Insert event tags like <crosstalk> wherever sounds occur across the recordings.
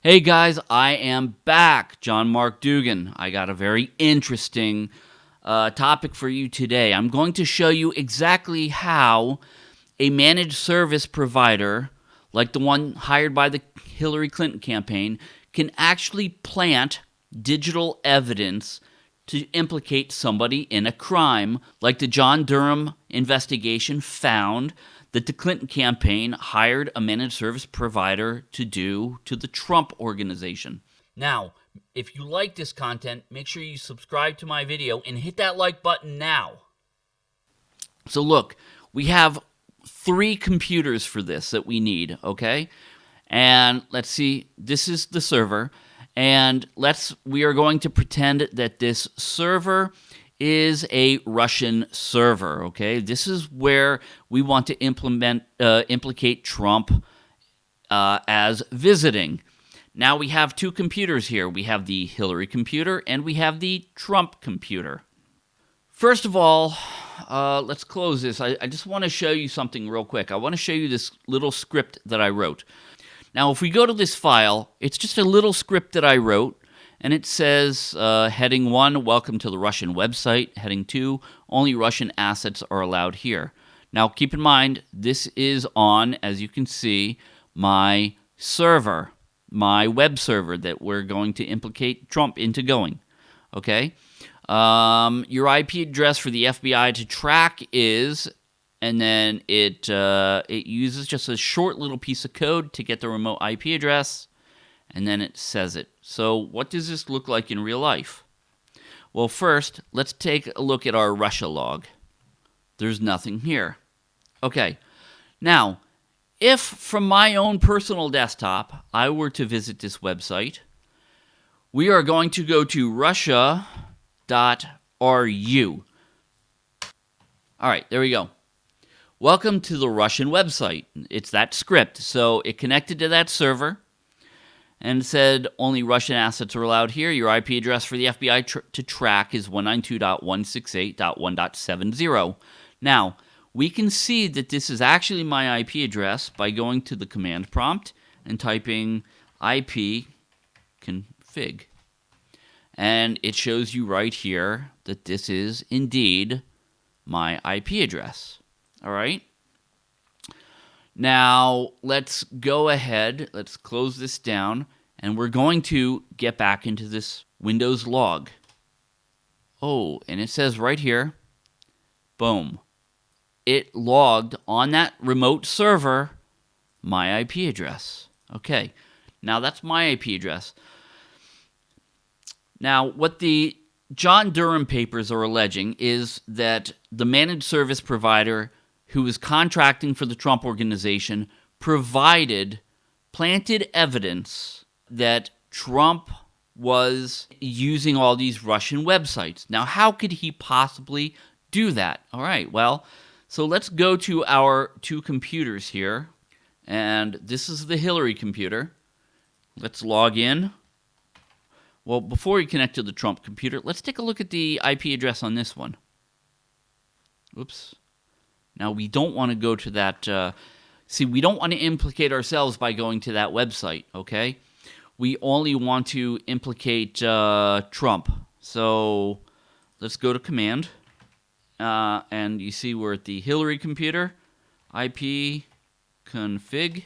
Hey guys, I am back. John Mark Dougan. I got a very interesting uh, topic for you today. I'm going to show you exactly how a managed service provider, like the one hired by the Hillary Clinton campaign, can actually plant digital evidence to implicate somebody in a crime, like the John Durham investigation found that the Clinton campaign hired a managed service provider to do to the Trump organization. Now, if you like this content, make sure you subscribe to my video and hit that like button now. So look, we have three computers for this that we need, okay? And let's see, this is the server. And let's we are going to pretend that this server is a Russian server. Okay, this is where we want to implement uh, implicate Trump uh, as visiting. Now we have two computers here. We have the Hillary computer and we have the Trump computer. First of all, uh, let's close this. I, I just want to show you something real quick. I want to show you this little script that I wrote. Now, if we go to this file, it's just a little script that I wrote and it says uh, heading one, welcome to the Russian website. Heading two, only Russian assets are allowed here. Now, keep in mind, this is on, as you can see, my server, my web server that we're going to implicate Trump into going. Okay? Um, your IP address for the FBI to track is, and then it uh, it uses just a short little piece of code to get the remote IP address and then it says it. So what does this look like in real life? Well, first, let's take a look at our Russia log. There's nothing here. Okay, now, if from my own personal desktop I were to visit this website, we are going to go to russia.ru. All right, there we go. Welcome to the Russian website. It's that script. So it connected to that server and said only Russian assets are allowed here. Your IP address for the FBI tr- to track is 192.168.1.70. Now, we can see that this is actually my IP address by going to the command prompt and typing IP config. And it shows you right here that this is indeed my IP address. All right? Now, let's go ahead, let's close this down, and we're going to get back into this Windows log. Oh, and it says right here, boom, it logged on that remote server my IP address. Okay, now that's my IP address. Now, what the John Durham papers are alleging is that the managed service provider who was contracting for the Trump organization, provided planted evidence that Trump was using all these Russian websites. Now, how could he possibly do that? All right, well, so let's go to our two computers here. And this is the Hillary computer. Let's log in. Well, before we connect to the Trump computer, let's take a look at the IP address on this one. Oops. Now, we don't want to go to that. Uh, see, we don't want to implicate ourselves by going to that website, okay? We only want to implicate uh, Trump. So let's go to command. Uh, and you see we're at the Hillary computer, IP config.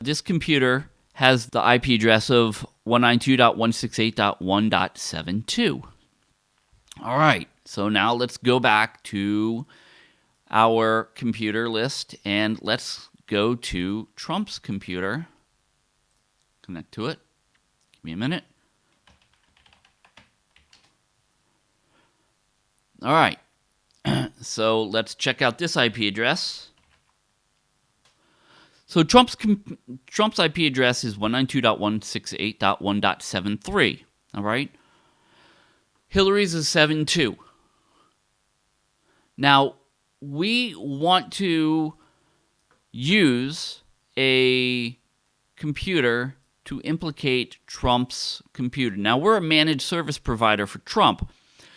This computer has the IP address of 192.168.1.72. All right, so now let's go back to our computer list and let's go to Trump's computer. Connect to it. Give me a minute. All right. <clears throat> so let's check out this IP address. So Trump's Trump's IP address is 192.168.1.73. All right. Hillary's is 72. Now, we want to use a computer to implicate Trump's computer. Now, we're a managed service provider for Trump,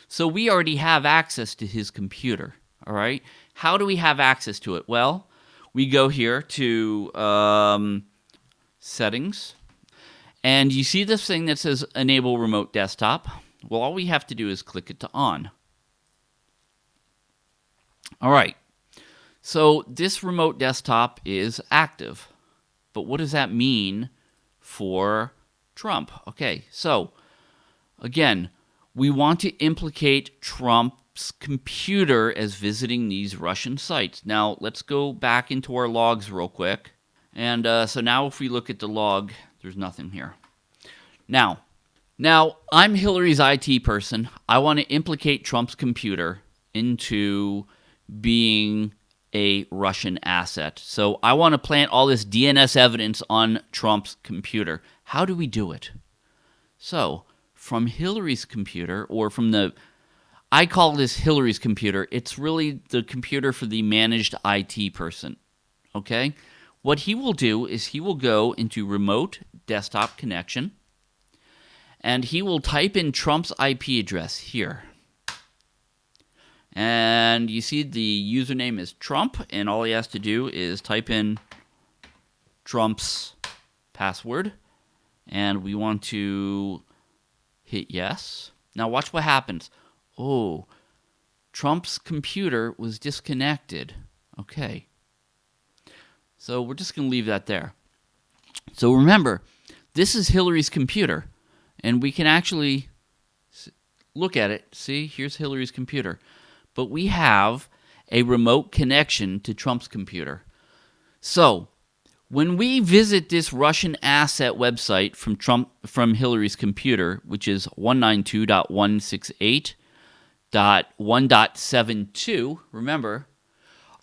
so we already have access to his computer. All right. How do we have access to it? Well, we go here to um, settings, And you see this thing that says enable remote desktop? Well, all we have to do is click it to on. All right. So this remote desktop is active. But what does that mean for Trump? Okay, so again, we want to implicate Trump's computer as visiting these Russian sites. Now, let's go back into our logs real quick. And uh, so now if we look at the log, there's nothing here. Now, now I'm Hillary's IT person. I want to implicate Trump's computer into being a Russian asset. So I want to plant all this DNS evidence on Trump's computer. How do we do it? So, from Hillary's computer, or from the, I call this Hillary's computer, it's really the computer for the managed IT person. Okay? What he will do is he will go into remote desktop connection and he will type in Trump's IP address here. And you see the username is Trump, and all he has to do is type in Trump's password. And we want to hit yes. Now watch what happens. Oh, Trump's computer was disconnected. Okay. So we're just going to leave that there. So remember, this is Hillary's computer, and we can actually look at it. See, here's Hillary's computer but we have a remote connection to Trump's computer. So, when we visit this Russian asset website from Trump from Hillary's computer, which is 192.168.1.72, remember,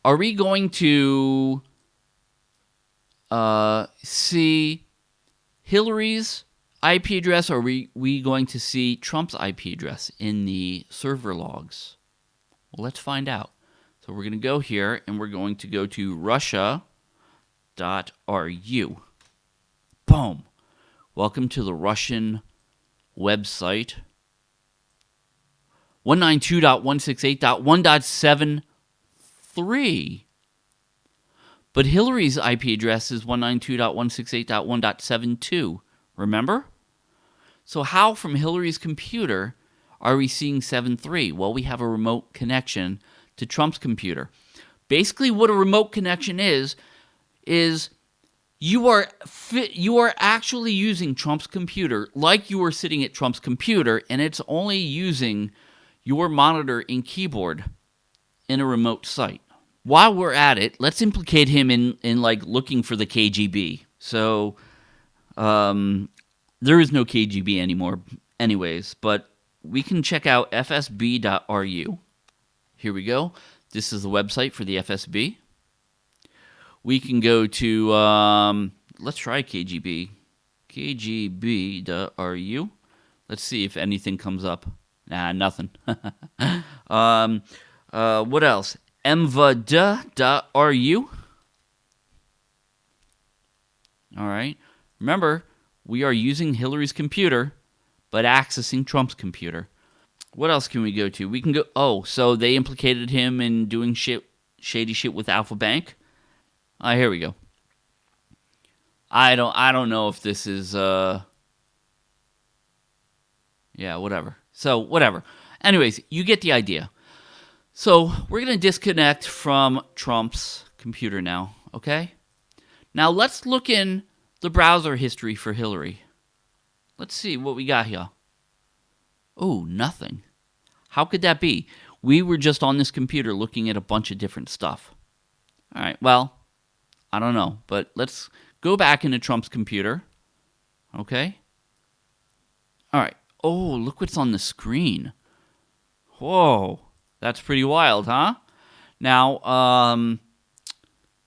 are we going to uh, see Hillary's IP address or are we, we going to see Trump's IP address in the server logs? Well, let's find out. So we're going to go here and we're going to go to russia.ru. Boom. Welcome to the Russian website. 192.168.1.73. But Hillary's IP address is 192.168.1.72. Remember? So, how from Hillary's computer are we seeing 7.3? Well, we have a remote connection to Trump's computer. Basically, what a remote connection is, is you are you are actually using Trump's computer like you are sitting at Trump's computer, and it's only using your monitor and keyboard in a remote site. While we're at it, let's implicate him in in like looking for the KGB. So, um, there is no KGB anymore, anyways. But we can check out fsb.ru. Here we go. This is the website for the FSB. We can go to, um, let's try KGB. KGB.ru. Let's see if anything comes up. Nah, nothing. <laughs> um, uh, what else? mvd.ru. All right. Remember, we are using Hillary's computer but accessing Trump's computer. What else can we go to? We can go. Oh, so they implicated him in doing shit, shady shit with Alfa Bank. Uh, here we go. I don't. I don't know if this is. uh Yeah, whatever. So whatever. Anyways, you get the idea. So we're gonna disconnect from Trump's computer now. Okay. Now let's look in the browser history for Hillary. Let's see what we got here. Oh, nothing. How could that be? We were just on this computer looking at a bunch of different stuff. All right, well, I don't know, but let's go back into Trump's computer. Okay? All right. Oh, look what's on the screen. Whoa, that's pretty wild, huh? Now, um,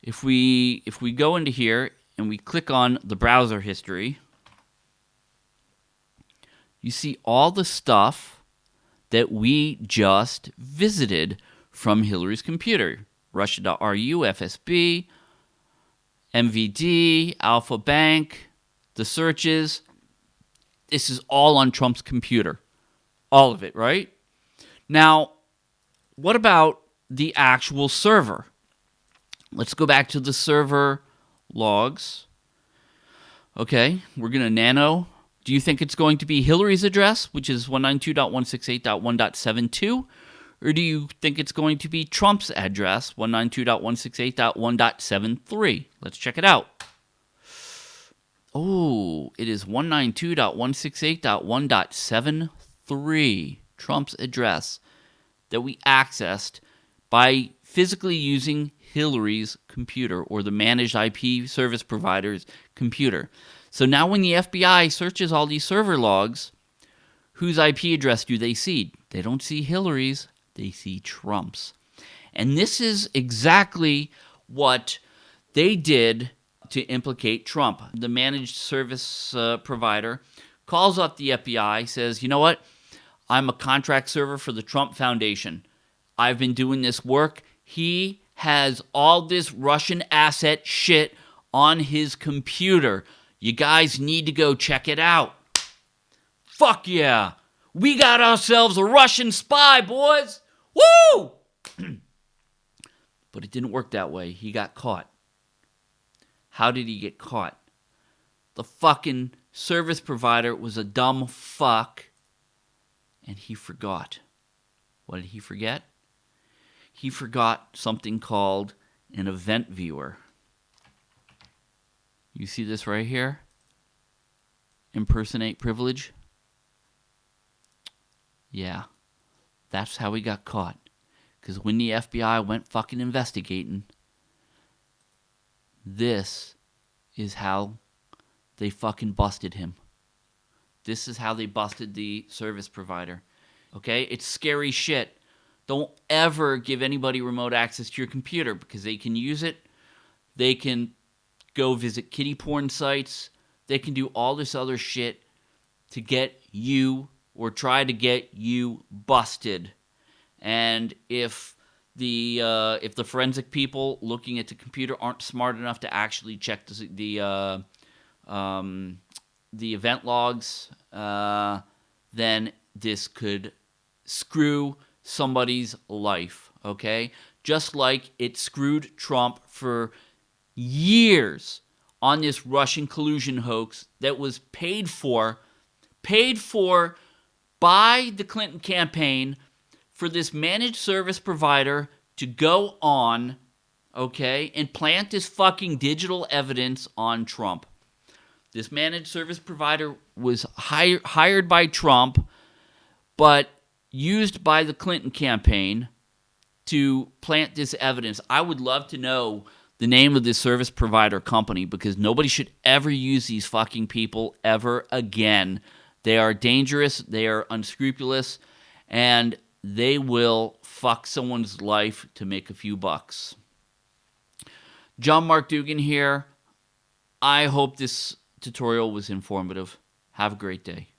if we if we go into here and we click on the browser history, you see all the stuff that we just visited from Hillary's computer. Russia.ru, FSB, MVD, Alfa Bank, the searches. This is all on Trump's computer. All of it, right? Now, what about the actual server? Let's go back to the server logs. Okay, we're going to nano Do you think it's going to be Hillary's address, which is 192.168.1.72? Or do you think it's going to be Trump's address, 192.168.1.73? Let's check it out. Oh, it is 192.168.1.73, Trump's address that we accessed by physically using Hillary's computer or the managed IP service provider's computer. So now when the FBI searches all these server logs, whose IP address do they see? They don't see Hillary's, they see Trump's. And this is exactly what they did to implicate Trump. The managed service uh, provider calls up the FBI, says, you know what? I'm a contract server for the Trump Foundation. I've been doing this work. He has all this Russian asset shit on his computer. You guys need to go check it out. Fuck yeah. We got ourselves a Russian spy, boys. Woo! <clears throat> but it didn't work that way. He got caught. How did he get caught? The fucking service provider was a dumb fuck and he forgot. What did he forget? He forgot something called an event viewer. You see this right here? Impersonate privilege? Yeah. That's how he got caught. Because when the FBI went fucking investigating, this is how they fucking busted him. This is how they busted the service provider. Okay? It's scary shit. Don't ever give anybody remote access to your computer because they can use it. They can go visit kitty porn sites. They can do all this other shit to get you or try to get you busted. And if the uh, if the forensic people looking at the computer aren't smart enough to actually check the, the uh, um, the event logs, uh, then this could screw somebody's life, okay? Just like it screwed Trump for years on this Russian collusion hoax that was paid for, paid for by the Clinton campaign for this managed service provider to go on, okay, and plant this fucking digital evidence on Trump. This managed service provider was hire, hired by Trump, but used by the Clinton campaign to plant this evidence. I would love to know the name of this service provider company because nobody should ever use these fucking people ever again. They are dangerous, they are unscrupulous, and they will fuck someone's life to make a few bucks. John Mark Dougan here. I hope this tutorial was informative. Have a great day.